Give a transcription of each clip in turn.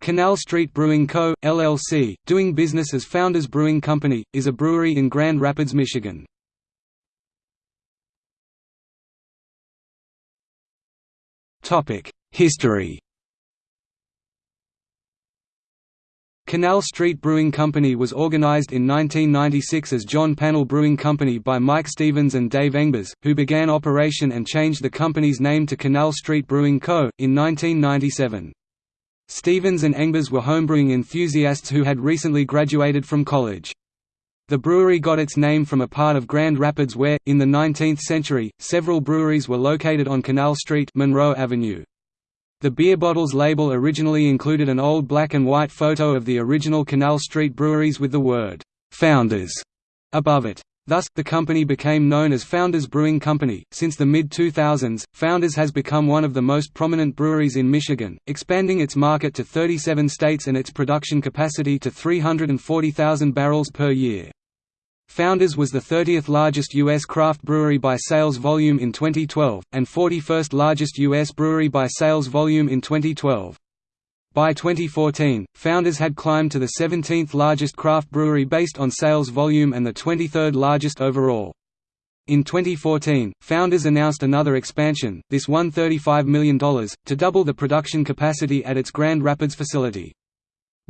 Canal Street Brewing Co., LLC, doing business as Founders Brewing Company, is a brewery in Grand Rapids, Michigan. History Canal Street Brewing Company was organized in 1996 as John Panel Brewing Company by Mike Stevens and Dave Engbers, who began operation and changed the company's name to Canal Street Brewing Co. in 1997. Stevens and Engbers were homebrewing enthusiasts who had recently graduated from college. The brewery got its name from a part of Grand Rapids where, in the 19th century, several breweries were located on Canal Street Monroe Avenue. The beer bottles label originally included an old black and white photo of the original Canal Street breweries with the word, "'Founders' above it. Thus, the company became known as Founders Brewing Company. Since the mid 2000s, Founders has become one of the most prominent breweries in Michigan, expanding its market to 37 states and its production capacity to 340,000 barrels per year. Founders was the 30th largest U.S. craft brewery by sales volume in 2012, and 41st largest U.S. brewery by sales volume in 2012. By 2014, Founders had climbed to the 17th largest craft brewery based on sales volume and the 23rd largest overall. In 2014, Founders announced another expansion, this one $35 million, to double the production capacity at its Grand Rapids facility.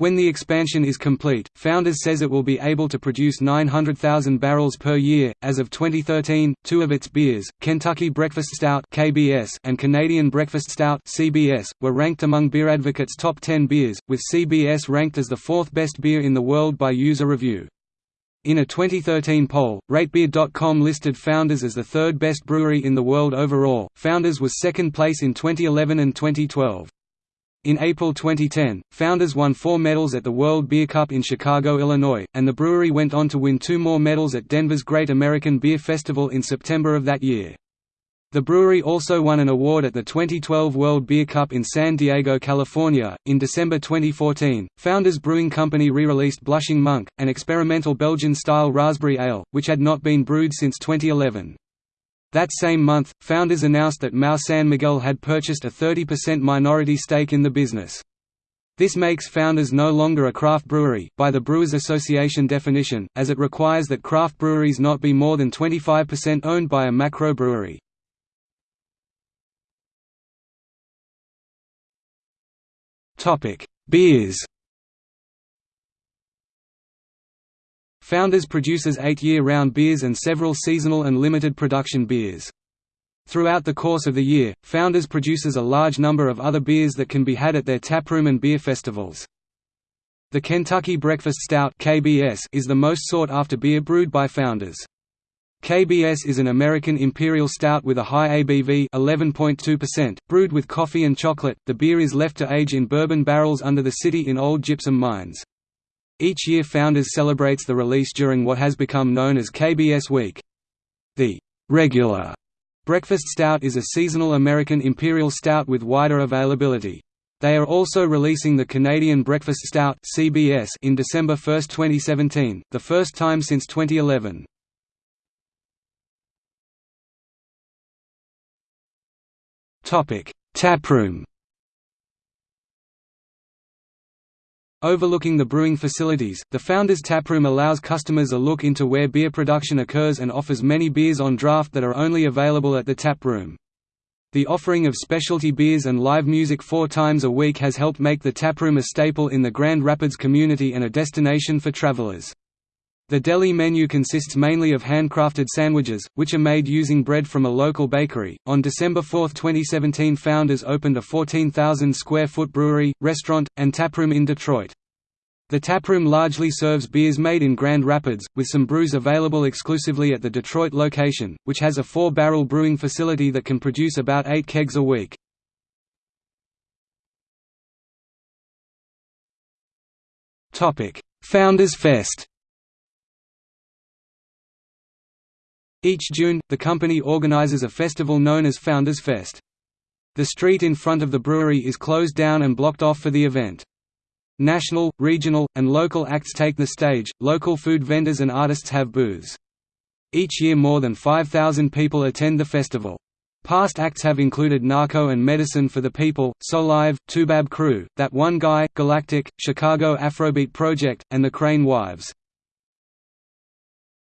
When the expansion is complete, Founders says it will be able to produce 900,000 barrels per year. As of 2013, two of its beers, Kentucky Breakfast Stout (KBS) and Canadian Breakfast Stout (CBS), were ranked among Beer Advocate's top 10 beers, with CBS ranked as the fourth best beer in the world by user review. In a 2013 poll, RateBeer.com listed Founders as the third best brewery in the world overall. Founders was second place in 2011 and 2012. In April 2010, Founders won four medals at the World Beer Cup in Chicago, Illinois, and the brewery went on to win two more medals at Denver's Great American Beer Festival in September of that year. The brewery also won an award at the 2012 World Beer Cup in San Diego, California. In December 2014, Founders Brewing Company re released Blushing Monk, an experimental Belgian style raspberry ale, which had not been brewed since 2011. That same month, founders announced that Mahou San Miguel had purchased a 30% minority stake in the business. This makes Founders no longer a craft brewery, by the Brewers Association definition, as it requires that craft breweries not be more than 25% owned by a macro brewery. Beers Founders produces eight year-round beers and several seasonal and limited production beers. Throughout the course of the year, Founders produces a large number of other beers that can be had at their taproom and beer festivals. The Kentucky Breakfast Stout (KBS) is the most sought-after beer brewed by Founders. KBS is an American imperial stout with a high ABV 11.2%, brewed with coffee and chocolate. The beer is left to age in bourbon barrels under the city in old gypsum mines. Each year Founders celebrates the release during what has become known as KBS Week. The regular breakfast stout is a seasonal American imperial stout with wider availability. They are also releasing the Canadian Breakfast Stout (CBS) in December 1, 2017, the first time since 2011. Topic: Taproom. Overlooking the brewing facilities, the Founders Taproom allows customers a look into where beer production occurs and offers many beers on draft that are only available at the taproom. The offering of specialty beers and live music four times a week has helped make the taproom a staple in the Grand Rapids community and a destination for travelers. The deli menu consists mainly of handcrafted sandwiches, which are made using bread from a local bakery. On December 4, 2017, Founders opened a 14,000 square foot brewery, restaurant, and taproom in Detroit. The taproom largely serves beers made in Grand Rapids, with some brews available exclusively at the Detroit location, which has a four barrel brewing facility that can produce about eight kegs a week. Founders Fest Each June, the company organizes a festival known as Founders Fest. The street in front of the brewery is closed down and blocked off for the event. National, regional, and local acts take the stage, local food vendors and artists have booths. Each year more than 5,000 people attend the festival. Past acts have included Nahko and Medicine for the People, Soulive, Toubab Krewe, That One Guy, Galactic, Chicago Afrobeat Project, and the Crane Wives.